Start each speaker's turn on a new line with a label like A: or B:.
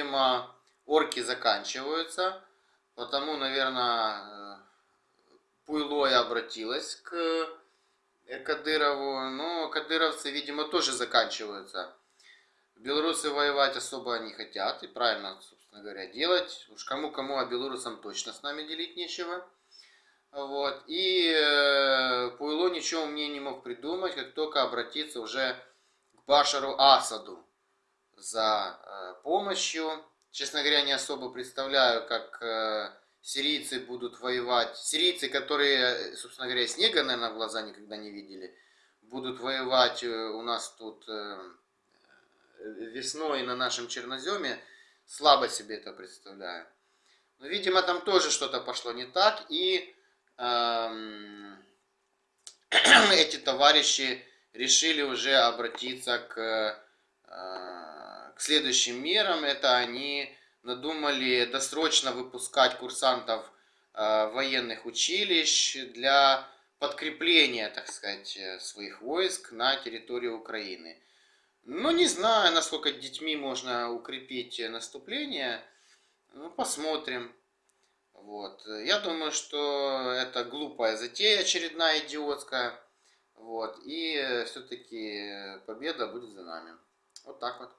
A: видимо, орки заканчиваются. Потому, наверное, Пуйло и обратилась к Кадырову. Но кадыровцы, видимо, тоже заканчиваются. Белорусы воевать особо не хотят. И правильно, собственно говоря, делать. Уж кому-кому, а белорусам точно с нами делить нечего. Вот. И э, Пуйло ничего мне не мог придумать, как только обратиться уже к Башару Асаду за э, помощью. Честно говоря, не особо представляю, как э, сирийцы будут воевать. Сирийцы, которые, собственно говоря, снега, наверное, в глаза никогда не видели, будут воевать э, у нас тут э, весной на нашем черноземе. Слабо себе это представляю. Но, видимо, там тоже что-то пошло не так. И эм, эти товарищи решили уже обратиться к, э, к следующим мерам. Это они надумали досрочно выпускать курсантов э, военных училищ для подкрепления, так сказать, своих войск на территории Украины. Ну, не знаю, насколько детьми можно укрепить наступление. Ну, посмотрим. Вот. Я думаю, что это глупая затея, очередная идиотская. Вот. И все-таки победа будет за нами. Вот так вот.